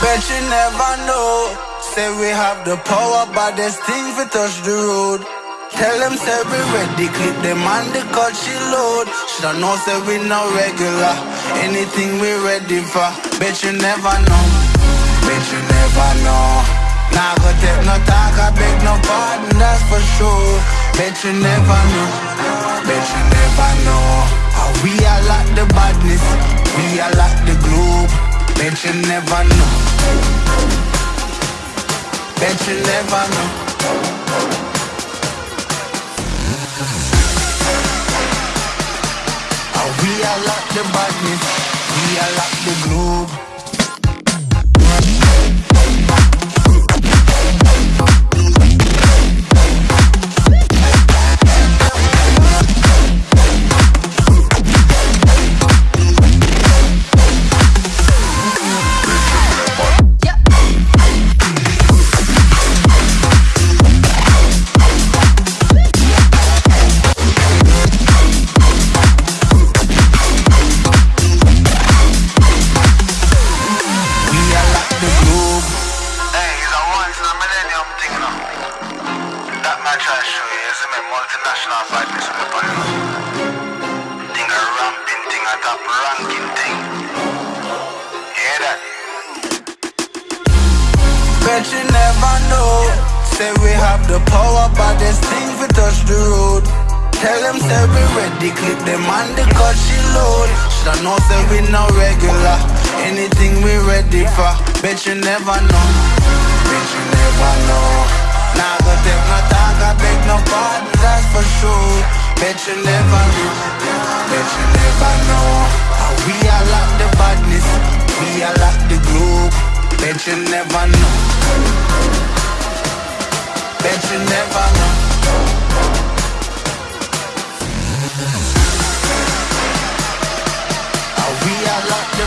Bet you never know. Say we have the power, but there's things we touch the road. Tell them say we ready, clip them on the cut she load. Shoulda know say we no regular. Anything we ready for. Bet you never know. Bet you never know. Nah, go take no talk, I beg no pardon, that's for sure. Bet you never know. Bet you never know. How we are like the badness, we are like. Bet you never know. Bet you never know. How we are like the badness, multinational in the you. Thing a ramping thing, a top ranking thing. Hear that? Bet you never know. Say we have the power, but there's things we touch the road. Tell them say we ready, clip them on the cut she load. Shoulda know say we no regular. Anything we ready for. Bet you never know. Bet you never know. Bet you never know. Bet you never know. How we are like the badness, we are like the globe. Bet you never know. Bet you never know. We are like